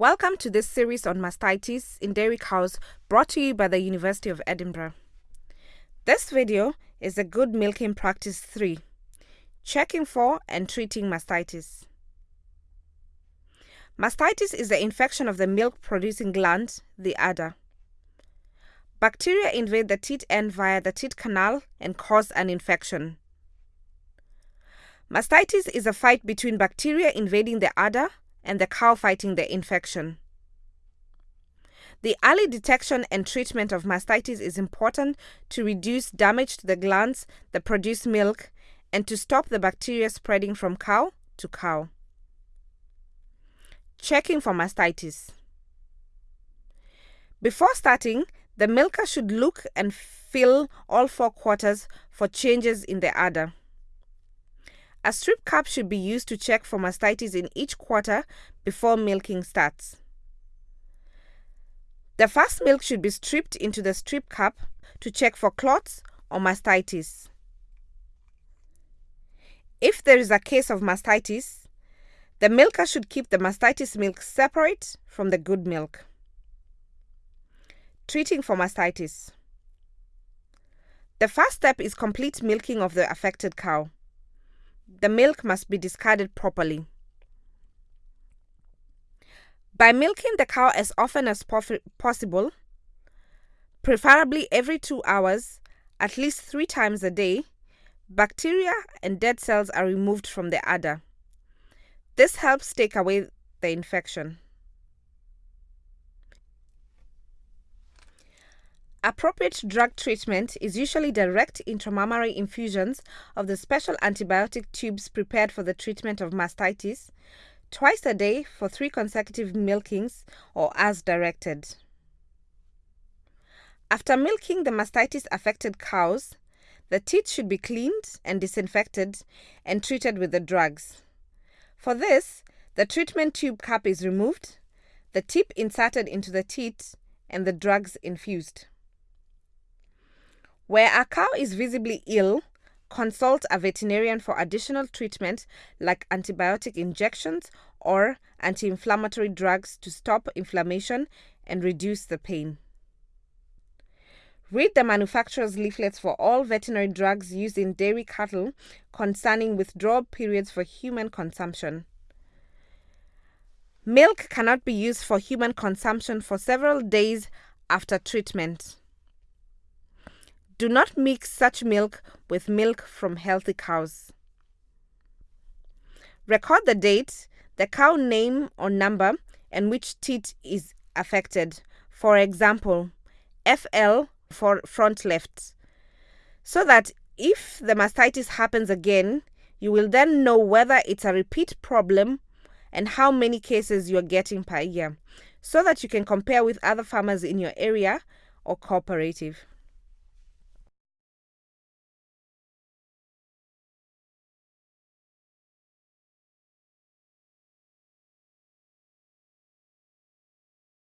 Welcome to this series on mastitis in dairy cows brought to you by the University of Edinburgh. This video is a good milking practice 3 checking for and treating mastitis. Mastitis is the infection of the milk producing gland, the udder. Bacteria invade the teat end via the teat canal and cause an infection. Mastitis is a fight between bacteria invading the udder and the cow fighting the infection. The early detection and treatment of mastitis is important to reduce damage to the glands that produce milk and to stop the bacteria spreading from cow to cow. Checking for mastitis. Before starting, the milker should look and feel all four quarters for changes in the udder. A strip cup should be used to check for mastitis in each quarter before milking starts. The first milk should be stripped into the strip cup to check for clots or mastitis. If there is a case of mastitis, the milker should keep the mastitis milk separate from the good milk. Treating for mastitis. The first step is complete milking of the affected cow the milk must be discarded properly. By milking the cow as often as possible, preferably every two hours, at least three times a day, bacteria and dead cells are removed from the udder. This helps take away the infection. Appropriate drug treatment is usually direct intramammary infusions of the special antibiotic tubes prepared for the treatment of mastitis, twice a day for three consecutive milkings or as directed. After milking the mastitis affected cows, the teat should be cleaned and disinfected and treated with the drugs. For this, the treatment tube cap is removed, the tip inserted into the teat, and the drugs infused. Where a cow is visibly ill, consult a veterinarian for additional treatment like antibiotic injections or anti inflammatory drugs to stop inflammation and reduce the pain. Read the manufacturer's leaflets for all veterinary drugs used in dairy cattle concerning withdrawal periods for human consumption. Milk cannot be used for human consumption for several days after treatment. Do not mix such milk with milk from healthy cows. Record the date, the cow name or number, and which teat is affected. For example, FL for front left. So that if the mastitis happens again, you will then know whether it's a repeat problem and how many cases you're getting per year, so that you can compare with other farmers in your area or cooperative.